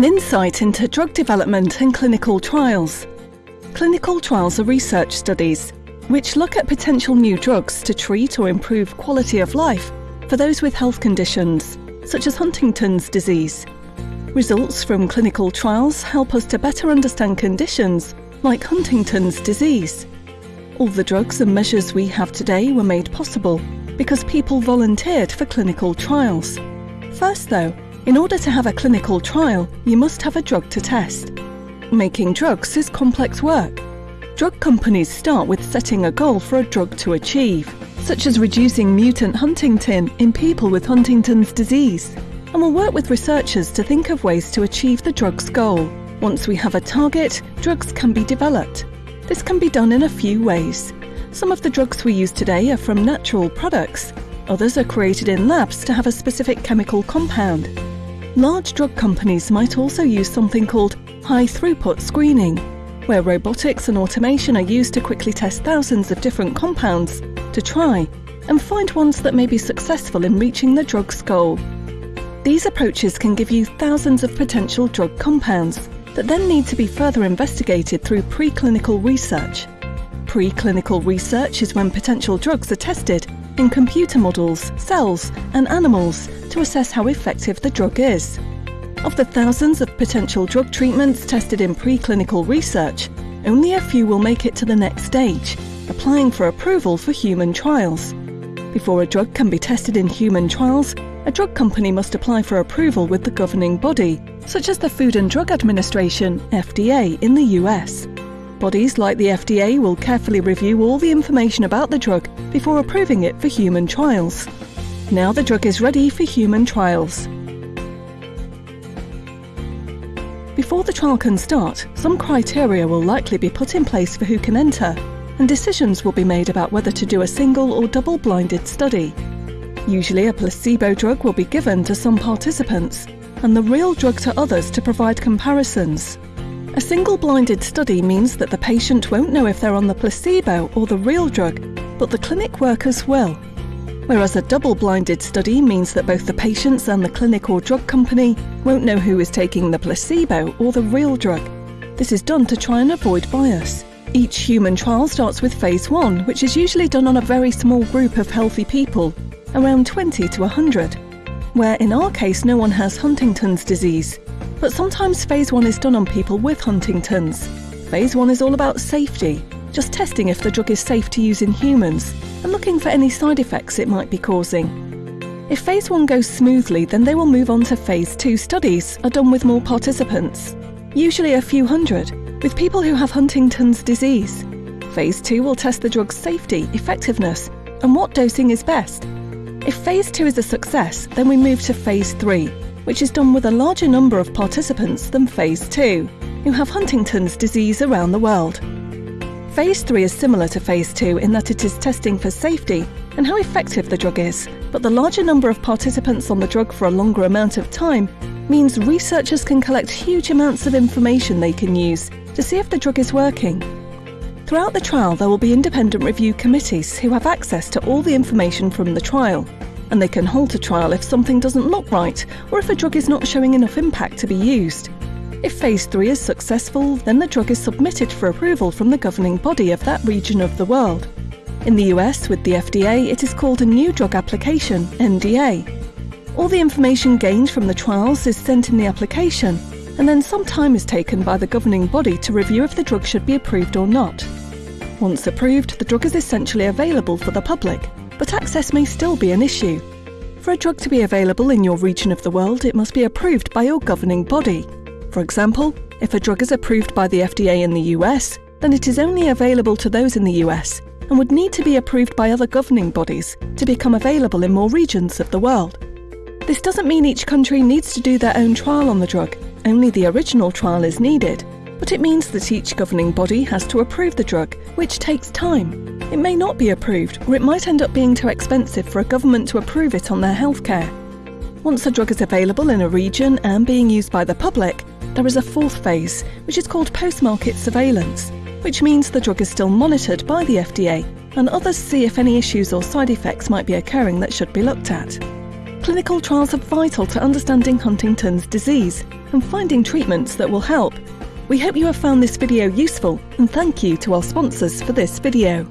an insight into drug development and clinical trials. Clinical trials are research studies which look at potential new drugs to treat or improve quality of life for those with health conditions, such as Huntington's disease. Results from clinical trials help us to better understand conditions like Huntington's disease. All the drugs and measures we have today were made possible because people volunteered for clinical trials. First though, in order to have a clinical trial, you must have a drug to test. Making drugs is complex work. Drug companies start with setting a goal for a drug to achieve, such as reducing mutant huntingtin in people with Huntington's disease, and will work with researchers to think of ways to achieve the drug's goal. Once we have a target, drugs can be developed. This can be done in a few ways. Some of the drugs we use today are from natural products. Others are created in labs to have a specific chemical compound. Large drug companies might also use something called high throughput screening, where robotics and automation are used to quickly test thousands of different compounds to try and find ones that may be successful in reaching the drug's goal. These approaches can give you thousands of potential drug compounds that then need to be further investigated through preclinical research. Preclinical research is when potential drugs are tested in computer models, cells, and animals to assess how effective the drug is. Of the thousands of potential drug treatments tested in preclinical research, only a few will make it to the next stage, applying for approval for human trials. Before a drug can be tested in human trials, a drug company must apply for approval with the governing body, such as the Food and Drug Administration, FDA, in the US. Bodies like the FDA will carefully review all the information about the drug before approving it for human trials. Now the drug is ready for human trials. Before the trial can start, some criteria will likely be put in place for who can enter, and decisions will be made about whether to do a single or double-blinded study. Usually a placebo drug will be given to some participants, and the real drug to others to provide comparisons. A single blinded study means that the patient won't know if they're on the placebo or the real drug, but the clinic workers will. Whereas a double blinded study means that both the patients and the clinic or drug company won't know who is taking the placebo or the real drug. This is done to try and avoid bias. Each human trial starts with phase 1, which is usually done on a very small group of healthy people, around 20 to 100, where in our case no one has Huntington's disease, but sometimes phase 1 is done on people with Huntington's. Phase 1 is all about safety, just testing if the drug is safe to use in humans and looking for any side effects it might be causing. If phase 1 goes smoothly, then they will move on to phase 2 studies are done with more participants, usually a few hundred, with people who have Huntington's disease. Phase 2 will test the drug's safety, effectiveness, and what dosing is best. If phase 2 is a success, then we move to phase 3, which is done with a larger number of participants than Phase 2, who have Huntington's disease around the world. Phase 3 is similar to Phase 2 in that it is testing for safety and how effective the drug is, but the larger number of participants on the drug for a longer amount of time means researchers can collect huge amounts of information they can use to see if the drug is working. Throughout the trial, there will be independent review committees who have access to all the information from the trial and they can halt a trial if something doesn't look right or if a drug is not showing enough impact to be used. If Phase 3 is successful, then the drug is submitted for approval from the governing body of that region of the world. In the US, with the FDA, it is called a New Drug Application, NDA. All the information gained from the trials is sent in the application, and then some time is taken by the governing body to review if the drug should be approved or not. Once approved, the drug is essentially available for the public, but access may still be an issue. For a drug to be available in your region of the world, it must be approved by your governing body. For example, if a drug is approved by the FDA in the US, then it is only available to those in the US and would need to be approved by other governing bodies to become available in more regions of the world. This doesn't mean each country needs to do their own trial on the drug, only the original trial is needed, but it means that each governing body has to approve the drug, which takes time. It may not be approved, or it might end up being too expensive for a government to approve it on their healthcare. Once a drug is available in a region and being used by the public, there is a fourth phase, which is called post-market surveillance, which means the drug is still monitored by the FDA and others see if any issues or side effects might be occurring that should be looked at. Clinical trials are vital to understanding Huntington's disease and finding treatments that will help. We hope you have found this video useful and thank you to our sponsors for this video.